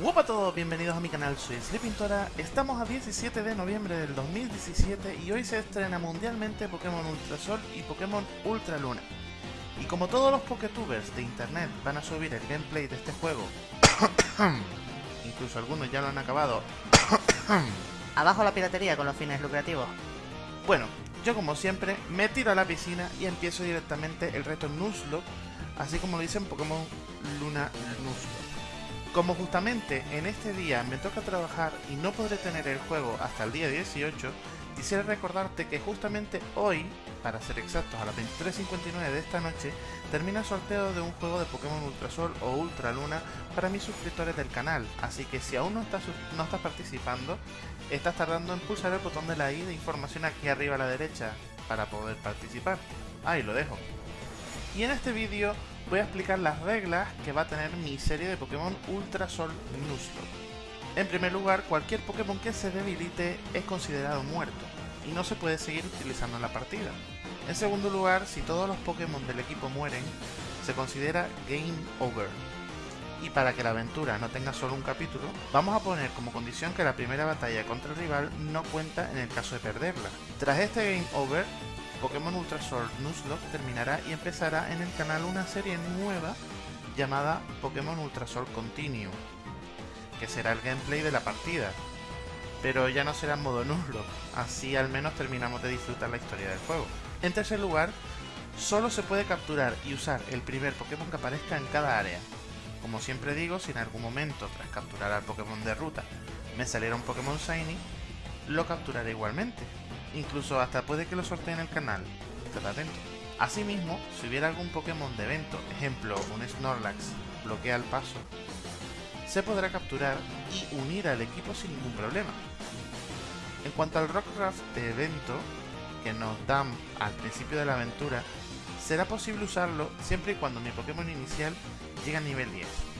Hola a todos, bienvenidos a mi canal, soy Sleepintora. Estamos a 17 de noviembre del 2017 y hoy se estrena mundialmente Pokémon Ultra Sol y Pokémon Ultra Luna. Y como todos los Poketubers de internet van a subir el gameplay de este juego, incluso algunos ya lo han acabado, Abajo la piratería con los fines lucrativos. bueno, yo como siempre me tiro a la piscina y empiezo directamente el reto Nuzlocke, así como lo dicen Pokémon Luna Nuzlocke. Como justamente en este día me toca trabajar y no podré tener el juego hasta el día 18, quisiera recordarte que justamente hoy, para ser exactos a las 23.59 de esta noche, termina el sorteo de un juego de Pokémon Ultrasol o Ultra Luna para mis suscriptores del canal, así que si aún no estás, no estás participando, estás tardando en pulsar el botón de la i de información aquí arriba a la derecha para poder participar. Ahí lo dejo. Y en este vídeo voy a explicar las reglas que va a tener mi serie de Pokémon Ultra Sol Nuzlocke. En primer lugar, cualquier Pokémon que se debilite es considerado muerto y no se puede seguir utilizando en la partida. En segundo lugar, si todos los Pokémon del equipo mueren, se considera Game Over. Y para que la aventura no tenga solo un capítulo, vamos a poner como condición que la primera batalla contra el rival no cuenta en el caso de perderla. Tras este Game Over, Pokémon Ultra Sword Nuzlocke terminará y empezará en el canal una serie nueva llamada Pokémon Ultra Sword Continue, que será el gameplay de la partida. Pero ya no será en modo Nuzlocke, así al menos terminamos de disfrutar la historia del juego. En tercer lugar, solo se puede capturar y usar el primer Pokémon que aparezca en cada área. Como siempre digo, si en algún momento, tras capturar al Pokémon de ruta, me saliera un Pokémon Shiny, lo capturaré igualmente. Incluso hasta puede que lo sortee en el canal. Estad atento. Asimismo, si hubiera algún Pokémon de evento, ejemplo un Snorlax, bloquea el paso, se podrá capturar y unir al equipo sin ningún problema. En cuanto al Rockruff de evento, que nos dan al principio de la aventura, será posible usarlo siempre y cuando mi Pokémon inicial llegue a nivel 10.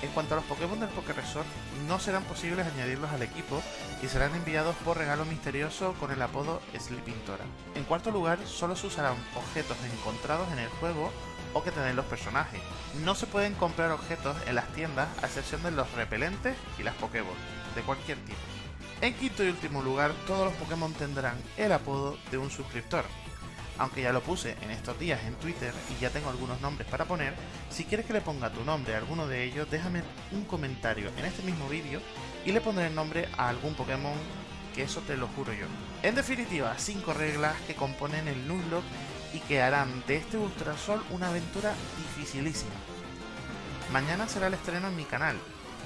En cuanto a los Pokémon del Pokéresort, no serán posibles añadirlos al equipo y serán enviados por regalo misterioso con el apodo Sleepintora. En cuarto lugar, solo se usarán objetos encontrados en el juego o que tienen los personajes. No se pueden comprar objetos en las tiendas a excepción de los repelentes y las Pokéball, de cualquier tipo. En quinto y último lugar, todos los Pokémon tendrán el apodo de un suscriptor. Aunque ya lo puse en estos días en Twitter y ya tengo algunos nombres para poner, si quieres que le ponga tu nombre a alguno de ellos, déjame un comentario en este mismo vídeo y le pondré el nombre a algún Pokémon que eso te lo juro yo. En definitiva, 5 reglas que componen el Nuzlocke y que harán de este Ultrasol una aventura dificilísima. Mañana será el estreno en mi canal.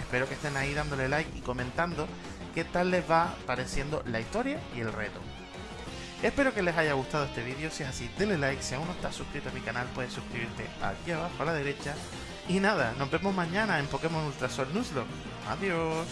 Espero que estén ahí dándole like y comentando qué tal les va pareciendo la historia y el reto. Espero que les haya gustado este vídeo, si es así, denle like, si aún no estás suscrito a mi canal puedes suscribirte aquí abajo a la derecha. Y nada, nos vemos mañana en Pokémon Ultrasol Nuzlocke. Adiós.